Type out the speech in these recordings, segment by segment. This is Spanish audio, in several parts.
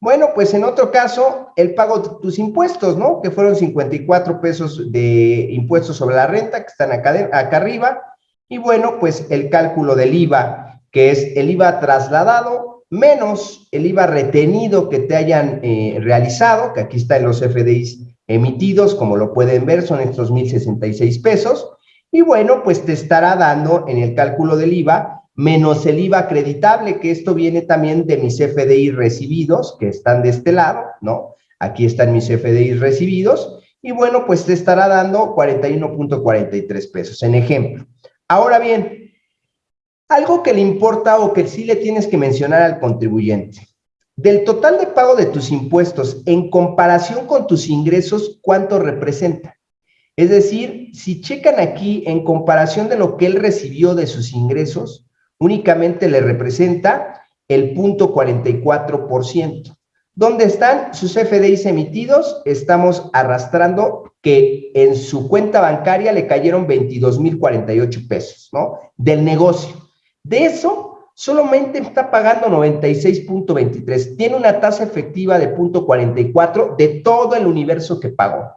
Bueno, pues en otro caso, el pago de tus impuestos, ¿no? Que fueron 54 pesos de impuestos sobre la renta, que están acá, arriba. Y bueno, pues el cálculo del IVA, que es el IVA trasladado menos el IVA retenido que te hayan eh, realizado, que aquí está en los FDIs emitidos, como lo pueden ver, son estos 1,066 pesos. Y bueno, pues te estará dando en el cálculo del IVA menos el IVA acreditable, que esto viene también de mis FDI recibidos, que están de este lado, ¿no? Aquí están mis FDI recibidos, y bueno, pues te estará dando 41.43 pesos, en ejemplo. Ahora bien, algo que le importa o que sí le tienes que mencionar al contribuyente. Del total de pago de tus impuestos en comparación con tus ingresos, ¿cuánto representa? Es decir, si checan aquí en comparación de lo que él recibió de sus ingresos, únicamente le representa el punto 44%. ¿Dónde están sus FDIs emitidos? Estamos arrastrando que en su cuenta bancaria le cayeron 22,048 pesos, ¿no? Del negocio. De eso, solamente está pagando 96.23. Tiene una tasa efectiva de .44 de todo el universo que pagó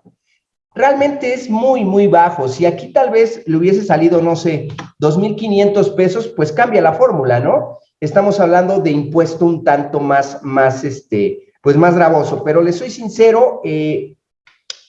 realmente es muy, muy bajo. Si aquí tal vez le hubiese salido, no sé, 2.500 pesos, pues cambia la fórmula, ¿no? Estamos hablando de impuesto un tanto más, más, este, pues más gravoso, pero le soy sincero, eh,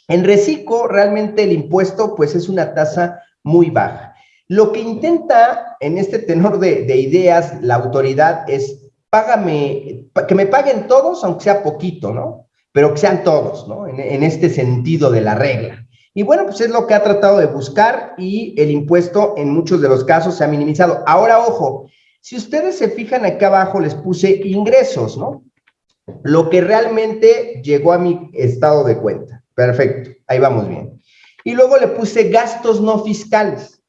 en Recico realmente el impuesto pues es una tasa muy baja. Lo que intenta en este tenor de, ideas la autoridad es, págame, que me paguen todos, aunque sea poquito, ¿no? Pero que sean todos, ¿no? En, este sentido de la regla. Y bueno, pues es lo que ha tratado de buscar y el impuesto en muchos de los casos se ha minimizado. Ahora, ojo, si ustedes se fijan acá abajo, les puse ingresos, ¿no? Lo que realmente llegó a mi estado de cuenta. Perfecto, ahí vamos bien. Y luego le puse gastos no fiscales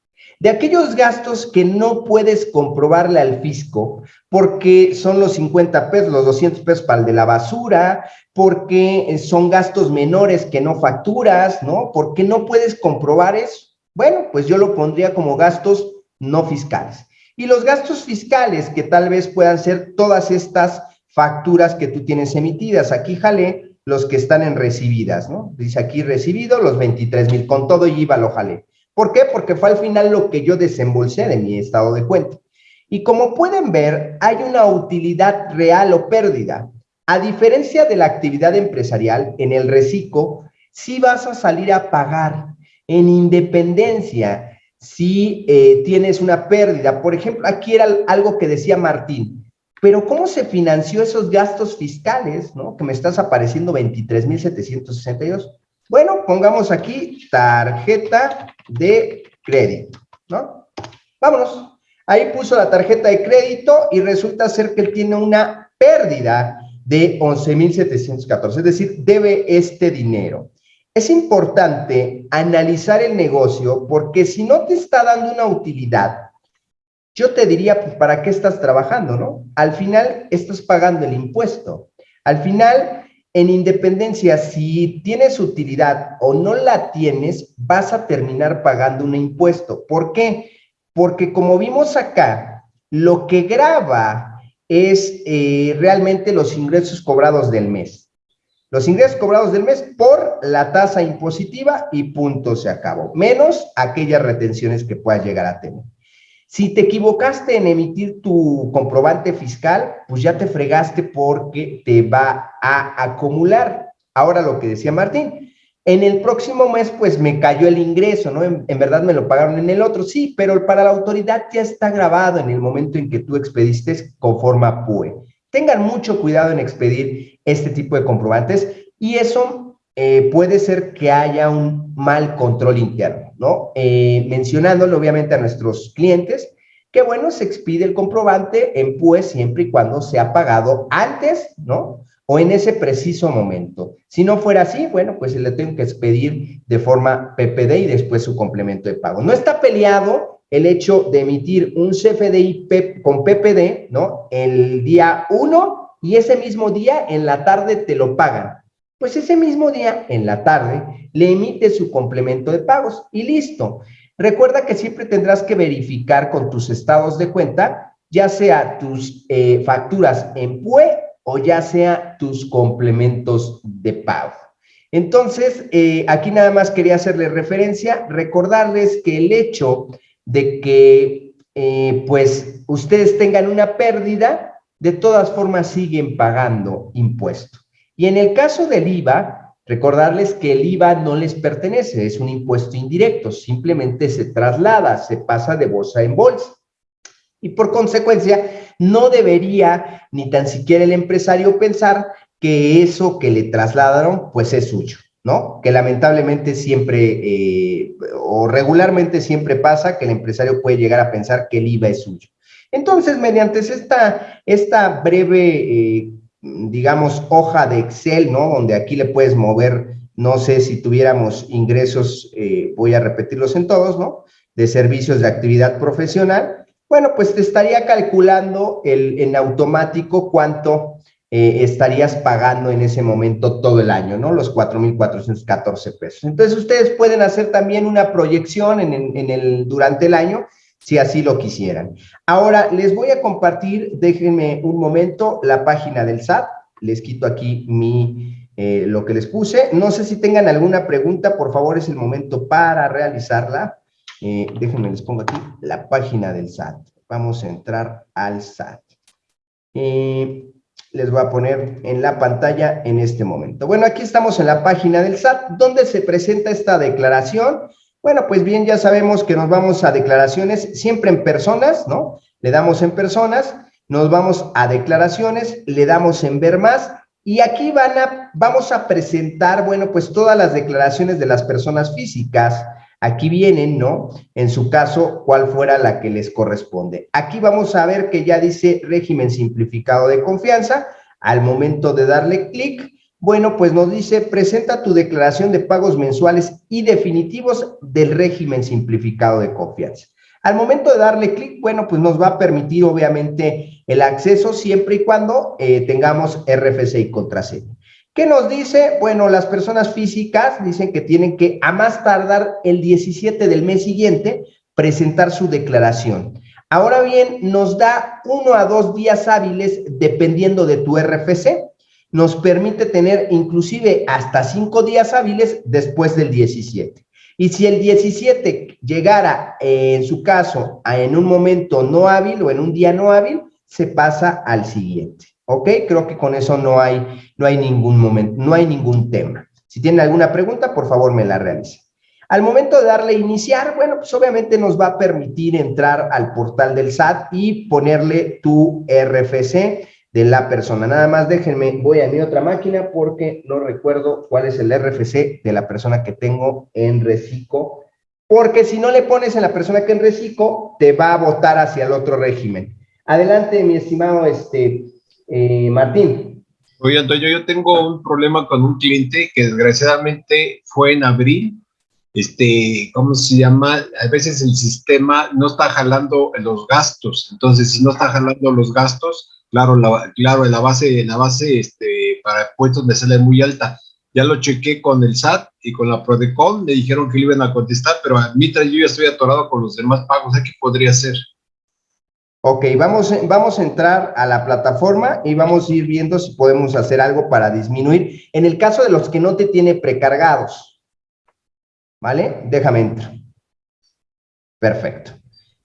de aquellos gastos que no puedes comprobarle al fisco, porque son los 50 pesos, los 200 pesos para el de la basura, porque son gastos menores que no facturas, ¿no? Porque no puedes comprobar eso. Bueno, pues yo lo pondría como gastos no fiscales. Y los gastos fiscales, que tal vez puedan ser todas estas facturas que tú tienes emitidas. Aquí jale los que están en recibidas, ¿no? Dice aquí recibido los 23 mil, con todo y IVA lo jalé. ¿Por qué? Porque fue al final lo que yo desembolsé de mi estado de cuenta. Y como pueden ver, hay una utilidad real o pérdida. A diferencia de la actividad empresarial, en el reciclo, sí vas a salir a pagar en independencia si eh, tienes una pérdida. Por ejemplo, aquí era algo que decía Martín, pero ¿cómo se financió esos gastos fiscales, no? Que me estás apareciendo 23,762. Bueno, pongamos aquí tarjeta de crédito, ¿no? Vámonos. Ahí puso la tarjeta de crédito y resulta ser que él tiene una pérdida de 11,714, es decir, debe este dinero. Es importante analizar el negocio porque si no te está dando una utilidad, yo te diría, pues, ¿para qué estás trabajando, no? Al final estás pagando el impuesto. Al final en independencia, si tienes utilidad o no la tienes, vas a terminar pagando un impuesto. ¿Por qué? Porque como vimos acá, lo que graba es eh, realmente los ingresos cobrados del mes. Los ingresos cobrados del mes por la tasa impositiva y punto se acabó. Menos aquellas retenciones que puedas llegar a tener. Si te equivocaste en emitir tu comprobante fiscal, pues ya te fregaste porque te va a acumular. Ahora lo que decía Martín, en el próximo mes pues me cayó el ingreso, ¿no? En, verdad me lo pagaron en el otro, sí, pero para la autoridad ya está grabado en el momento en que tú expediste con forma PUE. Tengan mucho cuidado en expedir este tipo de comprobantes y eso eh, puede ser que haya un mal control interno. ¿no? Eh, mencionándole obviamente a nuestros clientes que, bueno, se expide el comprobante en PUE siempre y cuando se ha pagado antes, ¿no? O en ese preciso momento. Si no fuera así, bueno, pues se le tengo que expedir de forma PPD y después su complemento de pago. No está peleado el hecho de emitir un CFDI con PPD, ¿no? El día 1 y ese mismo día en la tarde te lo pagan. Pues ese mismo día, en la tarde, le emite su complemento de pagos y listo. Recuerda que siempre tendrás que verificar con tus estados de cuenta, ya sea tus eh, facturas en PUE o ya sea tus complementos de pago. Entonces, eh, aquí nada más quería hacerles referencia, recordarles que el hecho de que, eh, pues, ustedes tengan una pérdida, de todas formas siguen pagando impuesto. Y en el caso del IVA, recordarles que el IVA no les pertenece, es un impuesto indirecto, simplemente se traslada, se pasa de bolsa en bolsa. Y por consecuencia, no debería ni tan siquiera el empresario pensar que eso que le trasladaron, pues es suyo, ¿no? Que lamentablemente siempre eh, o regularmente siempre pasa que el empresario puede llegar a pensar que el IVA es suyo. Entonces, mediante esta, esta breve, eh, digamos, hoja de Excel, ¿no? Donde aquí le puedes mover, no sé si tuviéramos ingresos, eh, voy a repetirlos en todos, ¿no? De servicios de actividad profesional, bueno, pues te estaría calculando el, en automático cuánto eh, estarías pagando en ese momento todo el año, ¿no? Los 4.414 pesos. Entonces, ustedes pueden hacer también una proyección en, el, durante el año, si así lo quisieran. Ahora, les voy a compartir, déjenme un momento, la página del SAT. Les quito aquí mi, eh, lo que les puse. No sé si tengan alguna pregunta, por favor, es el momento para realizarla. Eh, déjenme, les pongo aquí la página del SAT. Vamos a entrar al SAT. Eh, les voy a poner en la pantalla en este momento. Bueno, aquí estamos en la página del SAT, donde se presenta esta declaración. Bueno, pues bien, ya sabemos que nos vamos a declaraciones siempre en personas, ¿no? Le damos en personas, nos vamos a declaraciones, le damos en ver más, y aquí van a, vamos a presentar, bueno, pues todas las declaraciones de las personas físicas, Aquí vienen, ¿no? En su caso, cuál fuera la que les corresponde. Aquí vamos a ver que ya dice régimen simplificado de confianza. Al momento de darle clic, bueno, pues nos dice, presenta tu declaración de pagos mensuales y definitivos del régimen simplificado de confianza. Al momento de darle clic, bueno, pues nos va a permitir obviamente el acceso siempre y cuando eh, tengamos RFC y contraseña. ¿Qué nos dice? Bueno, las personas físicas dicen que tienen que, a más tardar el 17 del mes siguiente, presentar su declaración. Ahora bien, nos da uno a dos días hábiles dependiendo de tu RFC. Nos permite tener inclusive hasta cinco días hábiles después del 17. Y si el 17 llegara, eh, en su caso, en un momento no hábil o en un día no hábil, se pasa al siguiente. ¿Ok? Creo que con eso no hay, no hay ningún momento, no hay ningún tema. Si tienen alguna pregunta, por favor me la realicen. Al momento de darle iniciar, bueno, pues obviamente nos va a permitir entrar al portal del SAT y ponerle tu RFC de la persona. Nada más déjenme, voy a mi otra máquina porque no recuerdo cuál es el RFC de la persona que tengo en Recico, porque si no le pones en la persona que en Recico, te va a votar hacia el otro régimen. Adelante, mi estimado este, eh, Martín. Oye, Antonio, yo tengo un problema con un cliente que desgraciadamente fue en abril. Este, ¿cómo se llama? A veces el sistema no está jalando los gastos. Entonces, si no está jalando los gastos, claro, la, claro, la base, la base este, para puestos me sale muy alta. Ya lo chequé con el SAT y con la Prodecon, me dijeron que le iban a contestar, pero mientras yo ya estoy atorado con los demás pagos, ¿qué podría hacer? Ok, vamos, vamos a entrar a la plataforma y vamos a ir viendo si podemos hacer algo para disminuir. En el caso de los que no te tiene precargados, ¿vale? Déjame entrar. Perfecto.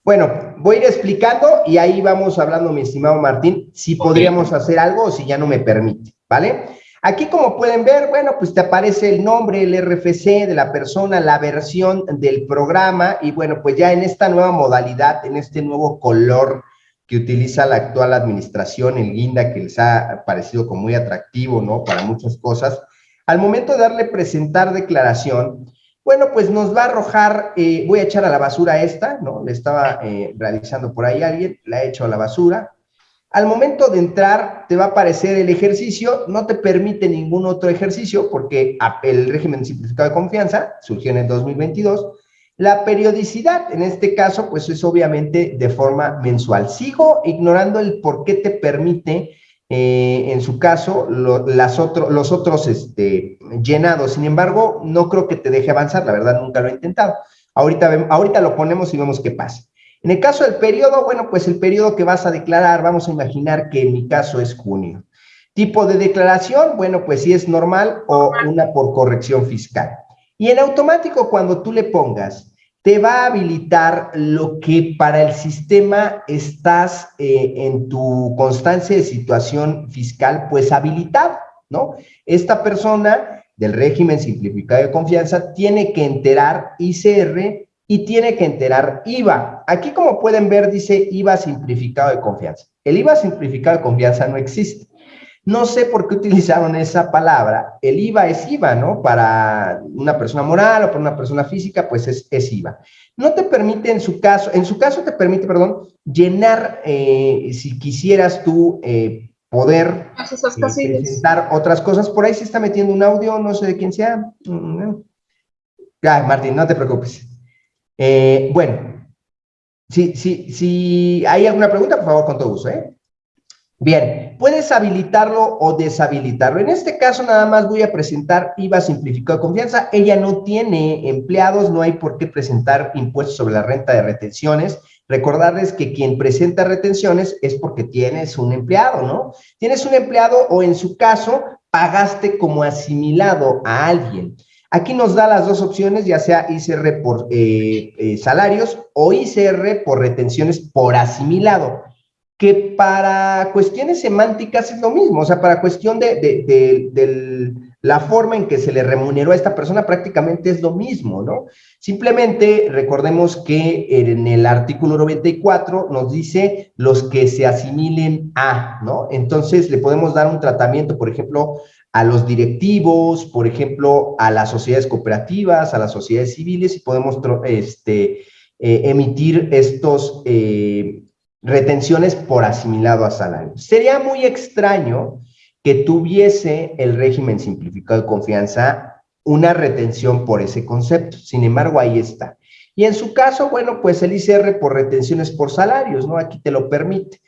Bueno, voy a ir explicando y ahí vamos hablando, mi estimado Martín, si podríamos hacer algo o si ya no me permite, ¿vale? Aquí, como pueden ver, bueno, pues te aparece el nombre, el RFC de la persona, la versión del programa y bueno, pues ya en esta nueva modalidad, en este nuevo color que utiliza la actual administración, el guinda, que les ha parecido como muy atractivo, ¿no? Para muchas cosas. Al momento de darle presentar declaración, bueno, pues nos va a arrojar, eh, voy a echar a la basura esta, ¿no? Le estaba eh, realizando por ahí alguien, la he hecho a la basura. Al momento de entrar, te va a aparecer el ejercicio, no te permite ningún otro ejercicio porque el régimen simplificado de confianza surgió en el 2022, la periodicidad, en este caso, pues es obviamente de forma mensual. Sigo ignorando el por qué te permite, eh, en su caso, los otros este, llenados. Sin embargo, no creo que te deje avanzar, la verdad nunca lo he intentado. Ahorita, ahorita lo ponemos y vemos qué pasa. En el caso del periodo, bueno, pues el periodo que vas a declarar, vamos a imaginar que en mi caso es junio. Tipo de declaración, bueno, pues si es normal o una por corrección fiscal. Y en automático, cuando tú le pongas, te va a habilitar lo que para el sistema estás eh, en tu constancia de situación fiscal, pues habilitado, ¿no? Esta persona del régimen simplificado de confianza tiene que enterar ICR y tiene que enterar IVA. Aquí, como pueden ver, dice IVA simplificado de confianza. El IVA simplificado de confianza no existe. No sé por qué utilizaron esa palabra. El IVA es IVA, ¿no? Para una persona moral o para una persona física, pues es, IVA. No te permite en su caso, en su caso te permite, perdón, llenar, eh, si quisieras tú eh, poder eh, presentar otras cosas. Por ahí se está metiendo un audio, no sé de quién sea. Ah, Martín, no te preocupes. bueno, si, si, si hay alguna pregunta, por favor, con todo gusto, ¿eh? Bien, puedes habilitarlo o deshabilitarlo. En este caso nada más voy a presentar IVA simplificado de confianza. Ella no tiene empleados, no hay por qué presentar impuestos sobre la renta de retenciones. Recordarles que quien presenta retenciones es porque tienes un empleado, ¿no? Tienes un empleado o en su caso pagaste como asimilado a alguien. Aquí nos da las dos opciones, ya sea ICR por eh, eh, salarios o ICR por retenciones por asimilado que para cuestiones semánticas es lo mismo, o sea, para cuestión de, la forma en que se le remuneró a esta persona prácticamente es lo mismo, ¿no? Simplemente recordemos que en el artículo 94 nos dice los que se asimilen a, ¿no? Entonces le podemos dar un tratamiento, por ejemplo, a los directivos, por ejemplo, a las sociedades cooperativas, a las sociedades civiles y podemos este, eh, emitir estos... Eh, retenciones por asimilado a salario. Sería muy extraño que tuviese el régimen simplificado de confianza una retención por ese concepto. Sin embargo, ahí está. Y en su caso, bueno, pues el ICR por retenciones por salarios, ¿no? Aquí te lo permite.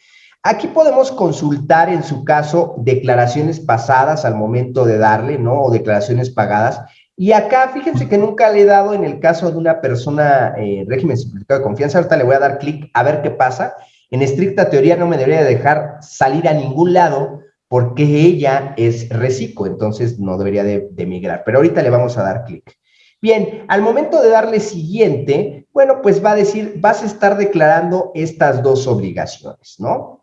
Aquí podemos consultar en su caso declaraciones pasadas al momento de darle, ¿no? O declaraciones pagadas. Y acá, fíjense que nunca le he dado en el caso de una persona eh, régimen simplificado de confianza. Ahorita le voy a dar clic a ver qué pasa. En estricta teoría no me debería dejar salir a ningún lado porque ella es reciclo, entonces no debería de, migrar. Pero ahorita le vamos a dar clic. Bien, al momento de darle siguiente, bueno, pues va a decir, vas a estar declarando estas dos obligaciones, ¿no?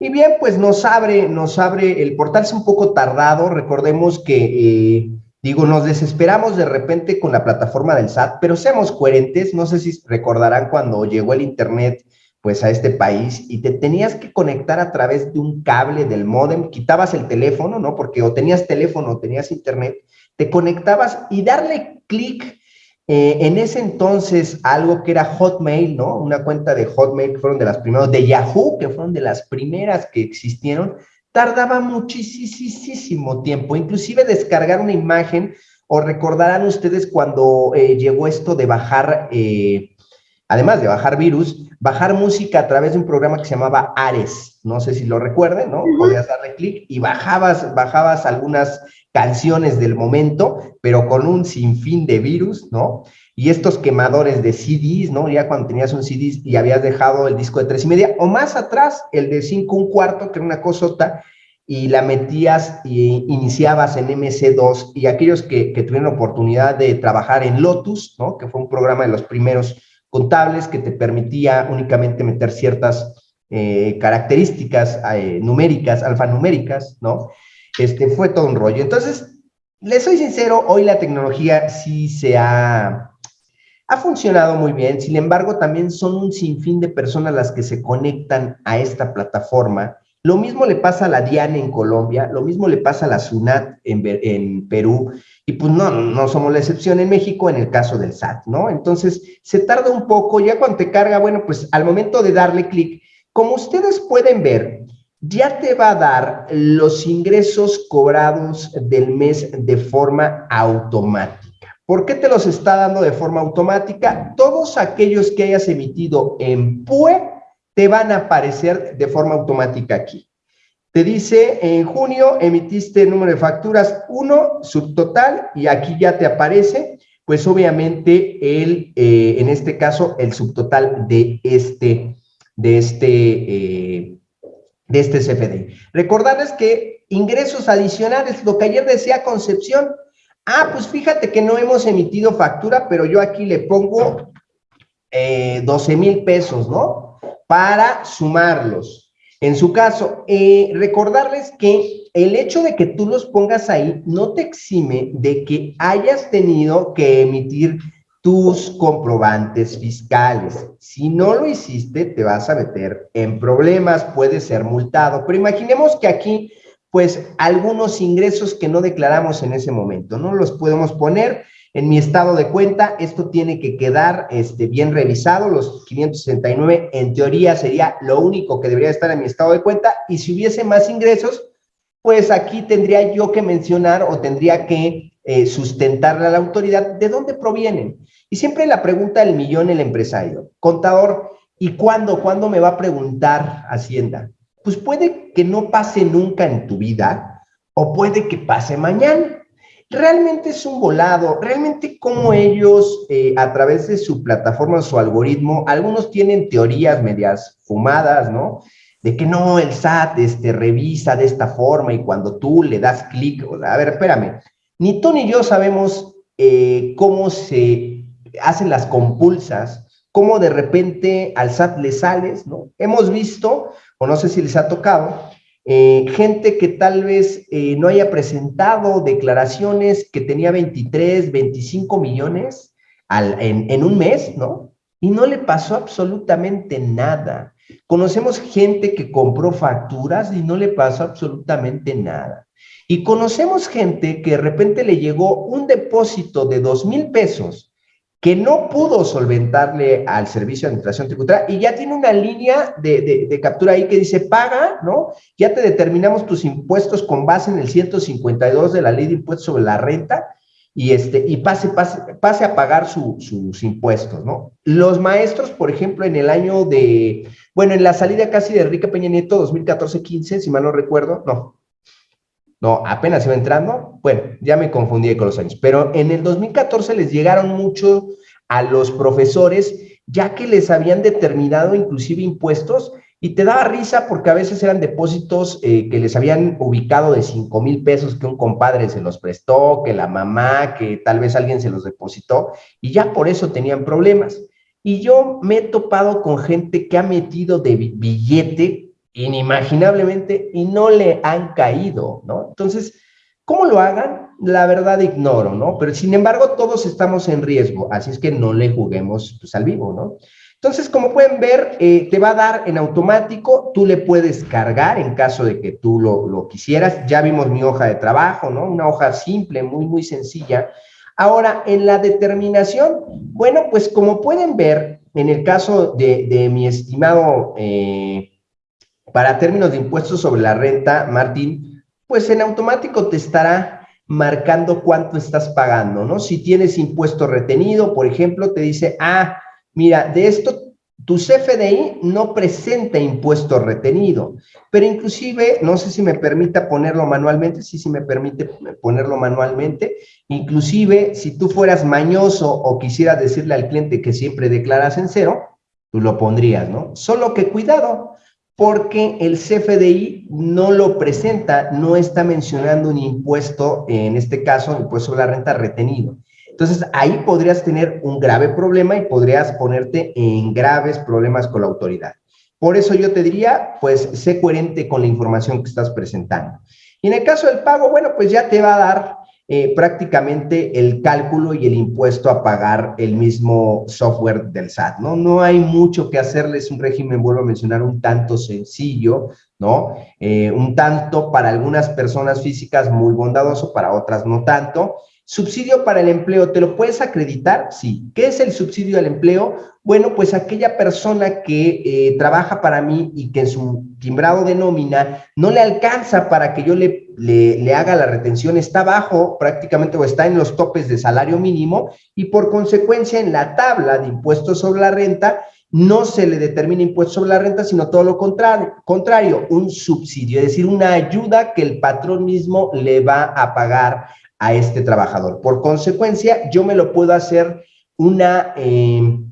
Y bien, pues nos abre, nos abre, el portal es un poco tardado, recordemos que eh, Digo, nos desesperamos de repente con la plataforma del SAT, pero seamos coherentes, no sé si recordarán cuando llegó el Internet pues a este país y te tenías que conectar a través de un cable del modem, quitabas el teléfono, ¿no? Porque o tenías teléfono o tenías internet, te conectabas y darle clic eh, en ese entonces algo que era Hotmail, ¿no? Una cuenta de Hotmail que fueron de las primeras, de Yahoo, que fueron de las primeras que existieron, tardaba muchísimo tiempo, inclusive descargar una imagen, o recordarán ustedes cuando eh, llegó esto de bajar, eh, además de bajar virus, bajar música a través de un programa que se llamaba Ares, no sé si lo recuerden, ¿no? Podías darle clic y bajabas, bajabas algunas canciones del momento, pero con un sinfín de virus, ¿no? Y estos quemadores de CDs, ¿no? Ya cuando tenías un CD y habías dejado el disco de tres y media, o más atrás, el de cinco un cuarto, que era una cosota, y la metías y iniciabas en MC2, y aquellos que, que tuvieron oportunidad de trabajar en Lotus, ¿no? Que fue un programa de los primeros contables que te permitía únicamente meter ciertas eh, características eh, numéricas, alfanuméricas, ¿no? Este, fue todo un rollo. Entonces, les soy sincero, hoy la tecnología sí se ha ha funcionado muy bien, sin embargo, también son un sinfín de personas las que se conectan a esta plataforma. Lo mismo le pasa a la DIAN en Colombia, lo mismo le pasa a la SUNAT en, Perú, y pues no, no somos la excepción en México en el caso del SAT, ¿no? Entonces, se tarda un poco, ya cuando te carga, bueno, pues al momento de darle clic, como ustedes pueden ver, ya te va a dar los ingresos cobrados del mes de forma automática. ¿Por qué te los está dando de forma automática? Todos aquellos que hayas emitido en PUE te van a aparecer de forma automática aquí. Te dice, en junio emitiste el número de facturas 1, subtotal, y aquí ya te aparece, pues obviamente el, eh, en este caso, el subtotal de este, de este, eh, de este CFD. Recordarles que ingresos adicionales, lo que ayer decía Concepción, ah, pues fíjate que no hemos emitido factura, pero yo aquí le pongo 12 eh, mil pesos, ¿no? Para sumarlos. En su caso, eh, recordarles que el hecho de que tú los pongas ahí no te exime de que hayas tenido que emitir tus comprobantes fiscales. Si no lo hiciste, te vas a meter en problemas, puedes ser multado. Pero imaginemos que aquí, pues, algunos ingresos que no declaramos en ese momento, no los podemos poner en mi estado de cuenta. Esto tiene que quedar este, bien revisado. Los 569, en teoría, sería lo único que debería estar en mi estado de cuenta. Y si hubiese más ingresos, pues aquí tendría yo que mencionar o tendría que eh, sustentarle a la autoridad de dónde provienen. Y siempre la pregunta del millón el empresario, contador, ¿y cuándo? ¿Cuándo me va a preguntar Hacienda? Pues puede que no pase nunca en tu vida o puede que pase mañana. Realmente es un volado, realmente como ellos eh, a través de su plataforma, su algoritmo, algunos tienen teorías medias fumadas, ¿no? De que no, el SAT este, revisa de esta forma y cuando tú le das clic, a ver, espérame, ni tú ni yo sabemos eh, cómo se hacen las compulsas, cómo de repente al SAT le sales, ¿no? Hemos visto, o no sé si les ha tocado, eh, gente que tal vez eh, no haya presentado declaraciones que tenía 23, 25 millones en, en un mes, ¿no? Y no le pasó absolutamente nada. Conocemos gente que compró facturas y no le pasó absolutamente nada. Y conocemos gente que de repente le llegó un depósito de dos mil pesos que no pudo solventarle al Servicio de Administración Tributaria y ya tiene una línea de, captura ahí que dice paga, ¿no? Ya te determinamos tus impuestos con base en el 152 de la Ley de Impuestos sobre la Renta y, este, y pase, pase, pase a pagar sus impuestos, ¿no? Los maestros, por ejemplo, en el año de, bueno, en la salida casi de Enrique Peña Nieto, 2014-15, si mal no recuerdo, no, no, apenas iba entrando. Bueno, ya me confundí con los años. Pero en el 2014 les llegaron mucho a los profesores, ya que les habían determinado inclusive impuestos y te daba risa porque a veces eran depósitos eh, que les habían ubicado de 5 mil pesos que un compadre se los prestó, que la mamá, que tal vez alguien se los depositó y ya por eso tenían problemas. Y yo me he topado con gente que ha metido de billete inimaginablemente y no le han caído, ¿no? Entonces, ¿cómo lo hagan? La verdad ignoro, ¿no? Pero sin embargo, todos estamos en riesgo, así es que no le juguemos pues, al vivo, ¿no? Entonces, como pueden ver, eh, te va a dar en automático, tú le puedes cargar en caso de que tú lo, lo, quisieras. Ya vimos mi hoja de trabajo, ¿no? Una hoja simple, muy, muy sencilla. Ahora, en la determinación, bueno, pues como pueden ver, en el caso de, de mi estimado eh, para términos de impuestos sobre la renta, Martín, pues en automático te estará marcando cuánto estás pagando, ¿no? Si tienes impuesto retenido, por ejemplo, te dice, ah, mira, de esto tu CFDI no presenta impuesto retenido, pero inclusive, no sé si me permita ponerlo manualmente, sí, sí me permite ponerlo manualmente, inclusive si tú fueras mañoso o quisieras decirle al cliente que siempre declaras en cero, tú lo pondrías, ¿no? Solo que cuidado, porque el CFDI no lo presenta, no está mencionando un impuesto, en este caso, impuesto sobre la renta retenido. Entonces, ahí podrías tener un grave problema y podrías ponerte en graves problemas con la autoridad. Por eso yo te diría, pues, sé coherente con la información que estás presentando. Y en el caso del pago, bueno, pues ya te va a dar eh, prácticamente el cálculo y el impuesto a pagar el mismo software del SAT, ¿no? No hay mucho que hacerles un régimen, vuelvo a mencionar, un tanto sencillo, ¿no? Eh, un tanto para algunas personas físicas muy bondadoso, para otras no tanto, Subsidio para el empleo, ¿te lo puedes acreditar? Sí. ¿Qué es el subsidio al empleo? Bueno, pues aquella persona que eh, trabaja para mí y que en su timbrado de nómina no le alcanza para que yo le, le, haga la retención, está bajo prácticamente o está en los topes de salario mínimo y por consecuencia en la tabla de impuestos sobre la renta no se le determina impuesto sobre la renta, sino todo lo contrario, contrario, un subsidio, es decir, una ayuda que el patrón mismo le va a pagar a este trabajador. Por consecuencia, yo me lo puedo hacer una, em,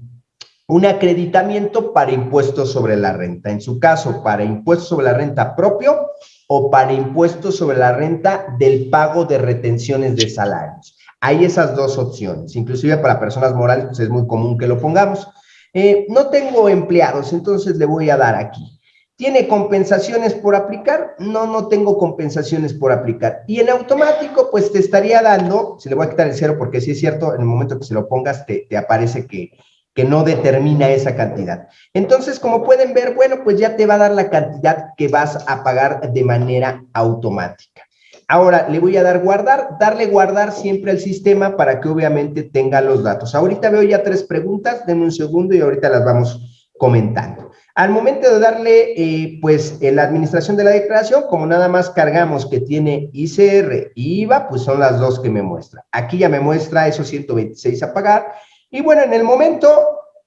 un acreditamiento para impuestos sobre la renta. En su caso, para impuestos sobre la renta propio o para impuestos sobre la renta del pago de retenciones de salarios. Hay esas dos opciones. Inclusive para personas morales, pues es muy común que lo pongamos. Eh, no tengo empleados, entonces le voy a dar aquí. ¿Tiene compensaciones por aplicar? No, no tengo compensaciones por aplicar. Y en automático, pues te estaría dando, se le voy a quitar el cero porque sí es cierto, en el momento que se lo pongas te, aparece que, que no determina esa cantidad. Entonces, como pueden ver, bueno, pues ya te va a dar la cantidad que vas a pagar de manera automática. Ahora, le voy a dar guardar, darle guardar siempre al sistema para que obviamente tenga los datos. Ahorita veo ya tres preguntas, denme un segundo y ahorita las vamos comentando. Al momento de darle, eh, pues, la administración de la declaración, como nada más cargamos que tiene ICR y IVA, pues son las dos que me muestra. Aquí ya me muestra esos 126 a pagar y bueno, en el momento,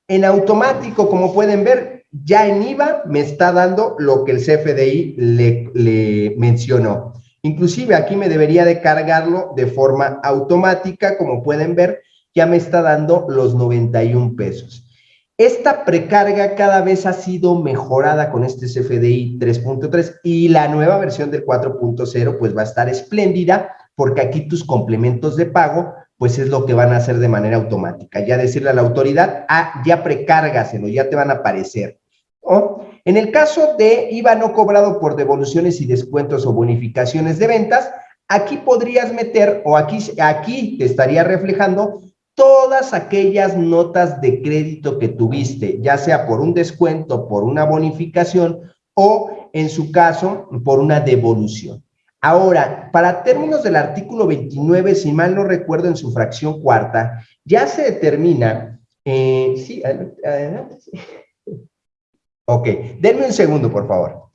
en automático, como pueden ver, ya en IVA me está dando lo que el CFDI le, mencionó. Inclusive aquí me debería de cargarlo de forma automática, como pueden ver, ya me está dando los 91 pesos. Esta precarga cada vez ha sido mejorada con este CFDI 3.3 y la nueva versión del 4.0 pues va a estar espléndida porque aquí tus complementos de pago pues es lo que van a hacer de manera automática. Ya decirle a la autoridad, ah, ya precárgaselo, ya te van a aparecer. En el caso de IVA no cobrado por devoluciones y descuentos o bonificaciones de ventas, aquí podrías meter, o aquí, aquí te estaría reflejando todas aquellas notas de crédito que tuviste, ya sea por un descuento, por una bonificación o, en su caso, por una devolución. Ahora, para términos del artículo 29, si mal no recuerdo en su fracción cuarta, ya se determina, eh, sí, adelante. Ok, denme un segundo, por favor.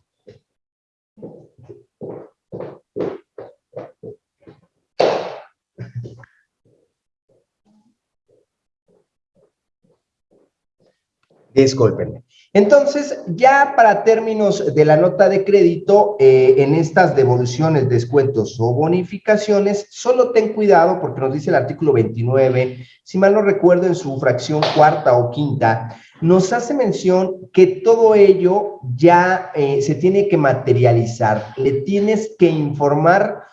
Discúlpenme. Entonces, ya para términos de la nota de crédito, eh, en estas devoluciones, descuentos o bonificaciones, solo ten cuidado porque nos dice el artículo 29, si mal no recuerdo en su fracción cuarta o quinta, nos hace mención que todo ello ya eh, se tiene que materializar, le tienes que informar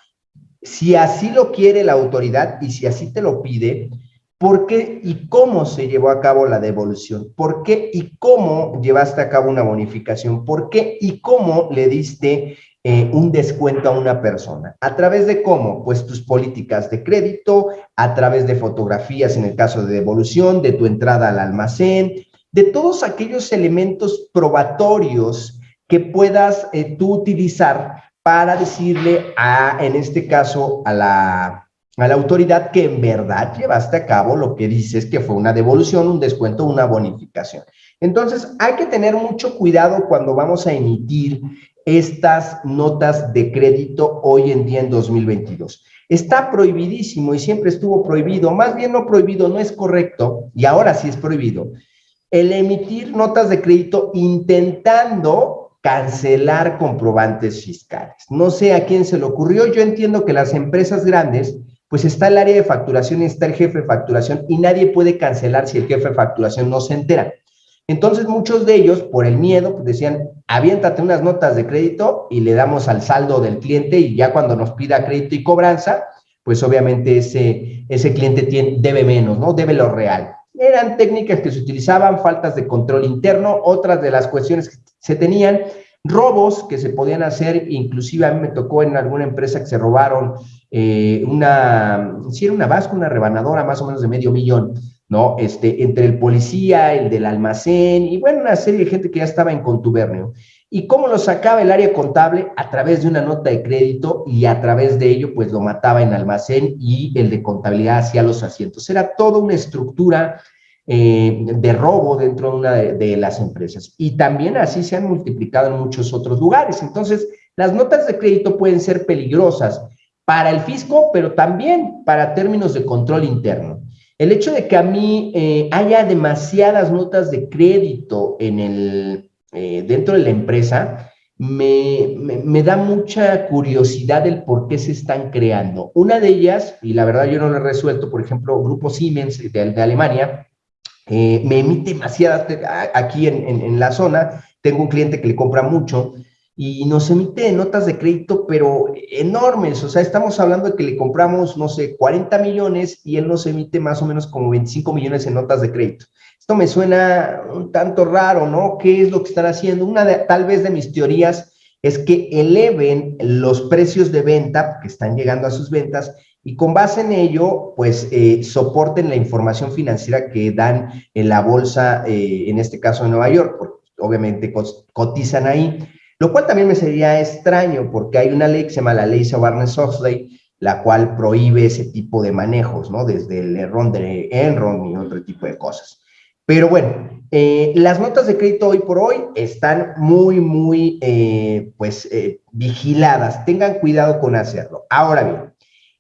si así lo quiere la autoridad y si así te lo pide, ¿Por qué y cómo se llevó a cabo la devolución? ¿Por qué y cómo llevaste a cabo una bonificación? ¿Por qué y cómo le diste eh, un descuento a una persona? ¿A través de cómo? Pues tus políticas de crédito, a través de fotografías en el caso de devolución, de tu entrada al almacén, de todos aquellos elementos probatorios que puedas eh, tú utilizar para decirle a, en este caso, a la a la autoridad que en verdad llevaste a cabo lo que dices que fue una devolución, un descuento, una bonificación. Entonces, hay que tener mucho cuidado cuando vamos a emitir estas notas de crédito hoy en día en 2022. Está prohibidísimo y siempre estuvo prohibido, más bien no prohibido, no es correcto, y ahora sí es prohibido, el emitir notas de crédito intentando cancelar comprobantes fiscales. No sé a quién se le ocurrió, yo entiendo que las empresas grandes pues está el área de facturación y está el jefe de facturación y nadie puede cancelar si el jefe de facturación no se entera. Entonces muchos de ellos, por el miedo, pues decían, aviéntate unas notas de crédito y le damos al saldo del cliente y ya cuando nos pida crédito y cobranza, pues obviamente ese, ese cliente tiene, debe menos, ¿no? Debe lo real. Eran técnicas que se utilizaban, faltas de control interno, otras de las cuestiones que se tenían, robos que se podían hacer, inclusive a mí me tocó en alguna empresa que se robaron eh, una, si era una vasca, una rebanadora más o menos de medio millón, ¿no? Este, entre el policía, el del almacén y bueno, una serie de gente que ya estaba en contubernio. ¿Y cómo lo sacaba el área contable? A través de una nota de crédito y a través de ello, pues lo mataba en almacén y el de contabilidad hacía los asientos. Era toda una estructura eh, de robo dentro de una de, las empresas. Y también así se han multiplicado en muchos otros lugares. Entonces, las notas de crédito pueden ser peligrosas para el fisco, pero también para términos de control interno. El hecho de que a mí eh, haya demasiadas notas de crédito en el, eh, dentro de la empresa me, me, da mucha curiosidad del por qué se están creando. Una de ellas, y la verdad yo no lo he resuelto, por ejemplo, Grupo Siemens de Alemania, eh, me emite demasiadas, aquí en, en, la zona, tengo un cliente que le compra mucho y nos emite notas de crédito, pero enormes, o sea, estamos hablando de que le compramos, no sé, 40 millones y él nos emite más o menos como 25 millones en notas de crédito. Esto me suena un tanto raro, ¿no? ¿Qué es lo que están haciendo? Una de, tal vez de mis teorías es que eleven los precios de venta que están llegando a sus ventas y con base en ello, pues eh, soporten la información financiera que dan en la bolsa, eh, en este caso en Nueva York, porque obviamente cotizan ahí, lo cual también me sería extraño porque hay una ley que se llama la ley Sarbanes-Oxley, la cual prohíbe ese tipo de manejos, ¿no? Desde el Enron, de Enron y otro tipo de cosas. Pero bueno, eh, las notas de crédito hoy por hoy están muy, muy, pues, vigiladas. Tengan cuidado con hacerlo. Ahora bien,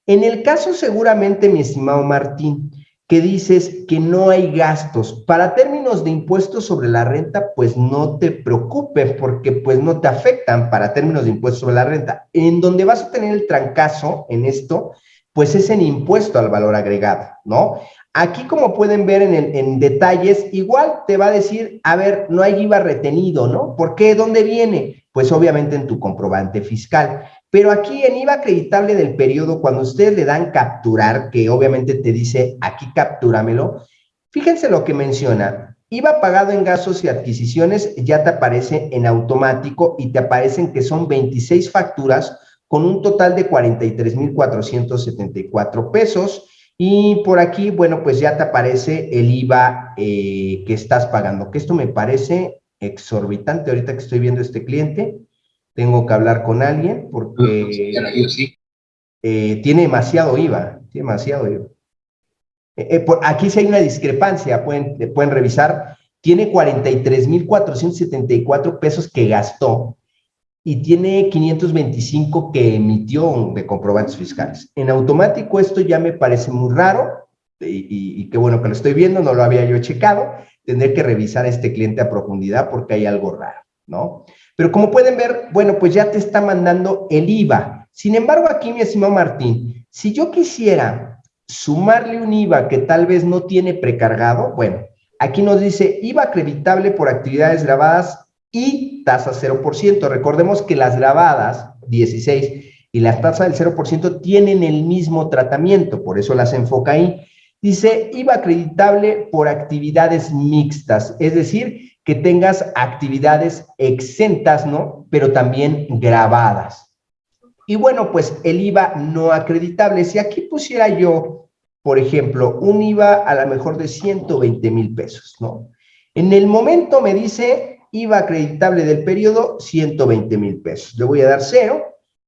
en el caso seguramente, mi estimado Martín, que dices que no hay gastos, para términos de impuestos sobre la renta, pues no te preocupes porque pues no te afectan para términos de impuestos sobre la renta. En donde vas a tener el trancazo en esto, pues es en impuesto al valor agregado, ¿no? Aquí, como pueden ver en, en, detalles, igual te va a decir, a ver, no hay IVA retenido, ¿no? ¿Por qué? ¿Dónde viene? Pues obviamente en tu comprobante fiscal. Pero aquí en IVA acreditable del periodo, cuando ustedes le dan capturar, que obviamente te dice aquí captúramelo, fíjense lo que menciona. IVA pagado en gastos y adquisiciones ya te aparece en automático y te aparecen que son 26 facturas con un total de 43,474 pesos. Y por aquí, bueno, pues ya te aparece el IVA eh, que estás pagando, que esto me parece exorbitante ahorita que estoy viendo este cliente tengo que hablar con alguien porque eh, tiene demasiado IVA, tiene demasiado IVA. Eh, eh, aquí sí hay una discrepancia, pueden, pueden revisar, tiene 43,474 pesos que gastó y tiene 525 que emitió de comprobantes fiscales. En automático esto ya me parece muy raro y, y qué bueno que lo estoy viendo, no lo había yo checado, tendré que revisar a este cliente a profundidad porque hay algo raro, ¿no? Pero como pueden ver, bueno, pues ya te está mandando el IVA. Sin embargo, aquí, mi estimado Martín, si yo quisiera sumarle un IVA que tal vez no tiene precargado, bueno, aquí nos dice IVA acreditable por actividades grabadas y tasa 0%. Recordemos que las grabadas, 16, y la tasa del 0% tienen el mismo tratamiento, por eso las enfoca ahí. Dice IVA acreditable por actividades mixtas, es decir, que tengas actividades exentas, ¿no? Pero también grabadas. Y bueno, pues el IVA no acreditable. Si aquí pusiera yo, por ejemplo, un IVA a lo mejor de 120 mil pesos, ¿no? En el momento me dice IVA acreditable del periodo, 120 mil pesos. Le voy a dar cero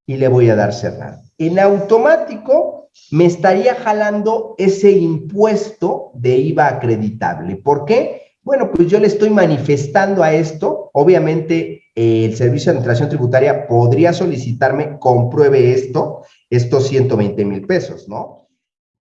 y le voy a dar cerrar. En automático me estaría jalando ese impuesto de IVA acreditable. ¿Por qué? Bueno, pues yo le estoy manifestando a esto. Obviamente, eh, el Servicio de Administración Tributaria podría solicitarme, compruebe esto, estos 120 mil pesos, ¿no?